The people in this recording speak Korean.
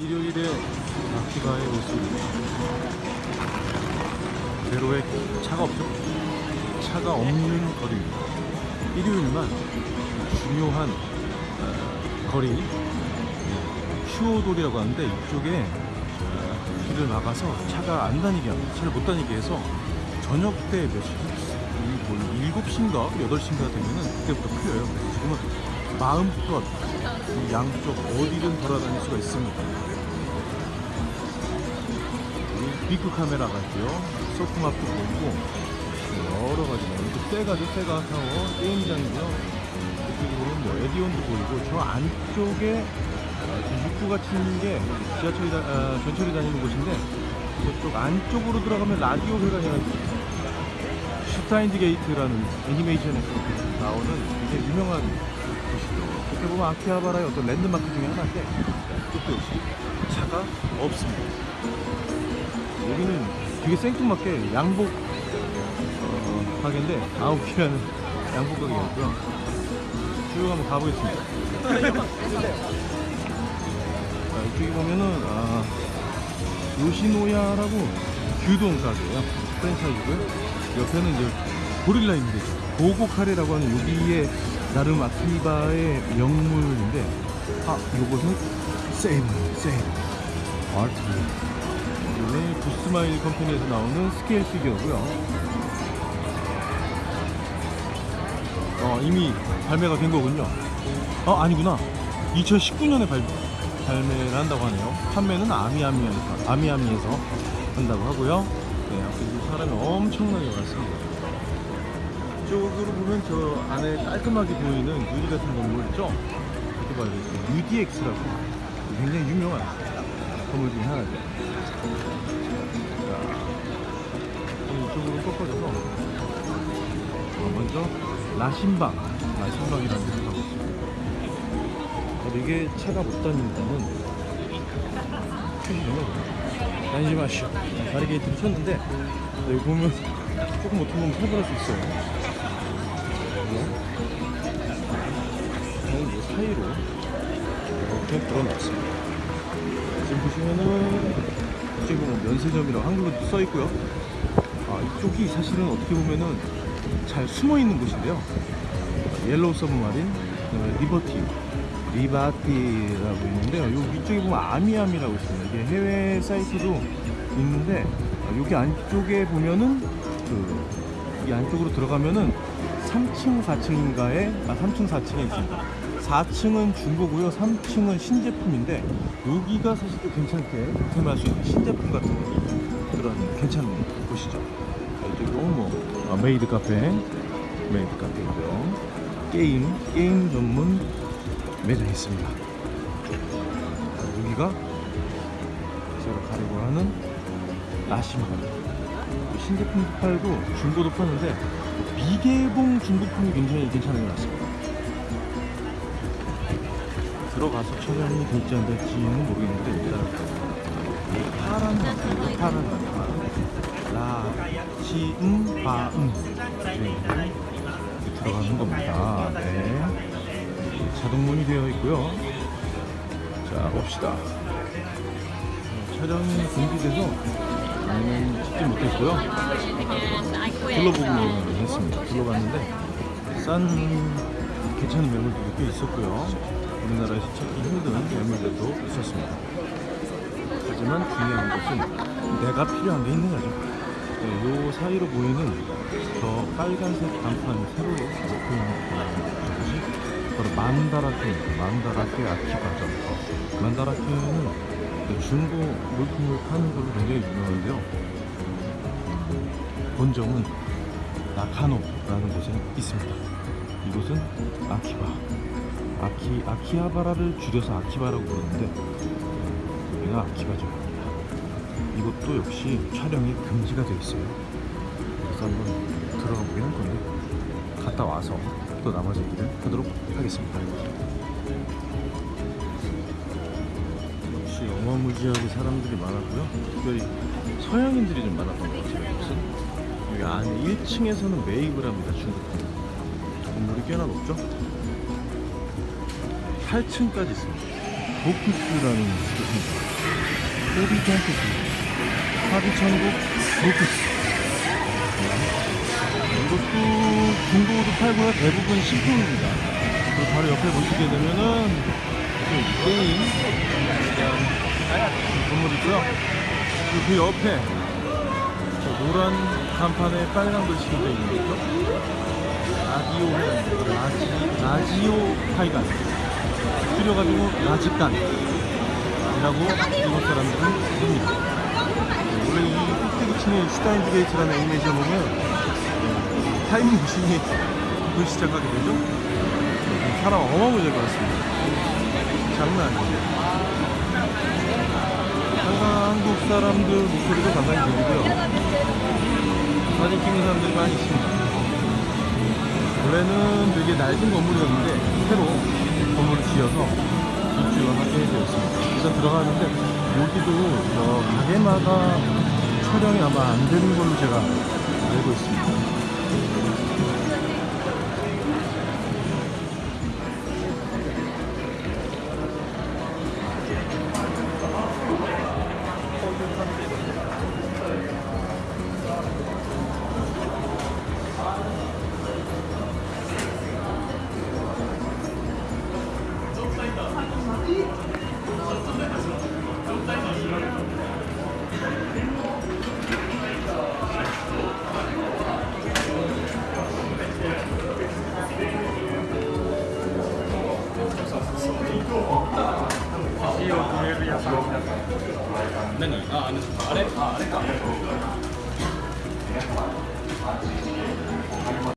일요일에 아키바에 오습니다 대로에 차가 없죠? 차가 없는 거리입니다. 일요일만 중요한 어, 거리 휴오돌이라고 하는데 이쪽에 어, 길을 막아서 차가 안 다니게 합니다. 차를 못 다니게 해서 저녁 때 몇 시? 이뭐 7시인가 8시인가 되면은 그때부터 풀려요. 지금은 마음껏 이 양쪽 어디든 돌아다닐 수가 있습니다. 비크 카메라가 있고요. 소프마프 보이고 여러 가지가 이거 때가죠. 때가 타워 게임장이고요. 보면 뭐 에디온도 보이고 저 안쪽에 어, 지금 입구가 치는 게 지하철이 다, 아, 전철이 다니는 곳인데 저쪽 안쪽으로 들어가면 라디오 회가 해가지고 슈타인즈 게이트라는 애니메이션에서 나오는 굉장히 유명한 곳이죠. 어떻게 보면 아키하바라의 어떤 랜드마크 중에 하나인데 이쪽도 역시 차가 없습니다. 여기는 되게 생뚱맞게 양복 어, 가게인데 아웃이라는 양복 가게였고요. 쭉 한번 가보겠습니다. 자, 이쪽에 보면은 아, 요시노야라고 규동 가게예요. 프랜차이즈고요. 옆에는 이제 고릴라 인데죠. 고고 카레라고 하는 여기에 나름 아키바의 명물인데 아 요것은 세이브 세이브 아트 이거는 Good Smile Company에서 나오는 스케일 피규어고요. 어 이미 발매가 된 거군요. 어 아니구나. 2019년에 발, 발매를 한다고 하네요. 판매는 아미아미에서 아미아미에서 한다고 하고요. 네, 아무튼 사람이 엄청나게 많습니다. 이쪽으로 보면 저 안에 깔끔하게 보이는 유리 같은 건물 있죠? 이렇게 봐야 되겠어요. UDX라고 굉장히 유명한 건물 중에 하나죠. 이쪽으로 꺾어져서 어, 먼저 라신방, 라신방이라는 데를. 근데 이게 차가 못 다닌다는 표시죠. 다니지 마시오. 바리게이트를 쳤는데 여기 보면 조금 어떻게 보면 탈출할 수 있어요. 저는 이 사이로 이렇게 들어놨습니다. 지금 보시면은 이쪽에 보면 면세점이라고 한글로 써 있고요. 아, 이쪽이 사실은 어떻게 보면은 잘 숨어 있는 곳인데요. Yellow Submarine, 그다음에 Liberty, 리바티라고 있는데요. 요 위쪽에 보면 아미아미라고 있습니다. 이게 해외 사이트도 있는데 아, 여기 안쪽에 보면은 그 이 안쪽으로 들어가면은 3층, 4층인가에 아 3층, 4층에 있습니다. 4층은 중고고요, 3층은 신제품인데 여기가 사실 또 괜찮게 득템할 수 있는 신제품 같은 그런 괜찮은 곳이죠. 자, 이쪽이 뭐 아, 메이드 카페, 메이드 카페고요. 게임, 게임 전문 매장이 있습니다. 자, 여기가 제가 가려고 하는 라신반. 신제품도 팔고 중고도 파는데 미개봉 중고품이 굉장히 괜찮은 것 같습니다. 들어가서 촬영이 될지 안 될지는 모르겠는데 일단 이 파란 맛이고 파란 맛 라시음 바음 네. 들어가는 겁니다. 네. 자동문이 되어 있고요. 자 봅시다. 촬영이 준비돼서 저는 찍지 못했고요. 둘러보기만 했습니다. 둘러봤는데 싼 괜찮은 매물들도 꽤 있었고요. 우리나라에서 찾기 힘든 매물들도 있었습니다. 하지만 중요한 것은 내가 필요한 게 있는 거죠. 네, 요 사이로 보이는 저 빨간색 간판이 새로 오픈한 것이 바로 만다라케입니다. 만다라케 아키바죠. 만다라케는 중고 물품을 파는 걸로 굉장히 유명한데요. 본점은 나카노라는 곳에 있습니다. 이곳은 아키바, 아키 아키하바라를 줄여서 아키바라고 부르는데 여기가 아키바죠. 이것도 역시 촬영이 금지가 되어 있어요. 그래서 한번 들어가 보긴 할 건데 갔다 와서 또 나머지 얘기를 하도록 하겠습니다. 역시 어마무지하게 사람들이 많았고요. 특별히 서양인들이 좀 많았던 것 같아요. 여기 안에 1층에서는 매입을 합니다. 중국 건물이 꽤나 높죠. 8층까지 있습니다. 도피스라는 곳입니다. 호비 텐트스 하비천국 로피스. 이것도 중고도 팔고요. 대부분 식품입니다. 그리고 바로 옆에 보시게 되면은 또 게임 건물 있고요. 그리고 그 옆에 저 노란 간판에 빨간 글씨가 되어 있는 거죠? 라디오 라지, 라지오 카이칸 줄여가지고 라지칸이라고 일본 사람들은 부릅니다. 원래 이 꼭대기 층에 슈타인즈 게이트라는 애니메이션 보면 타임머신이 그 시작하게 되죠? 사람 어마무지할 것 같습니다. 장난 아니에요. 항상 한국 사람들 목소리도 상당히 들리고요. 사진 찍는 사람들이 많이 있습니다 원래는 되게 낡은 건물이었는데 새로 건물을 지어서 입주를 하게 되었습니다. 일단 들어가는데 여기도 저 가게마다 촬영이 아마 안 되는 걸로 제가 알고 있습니다. 何？ああれ？ああれか。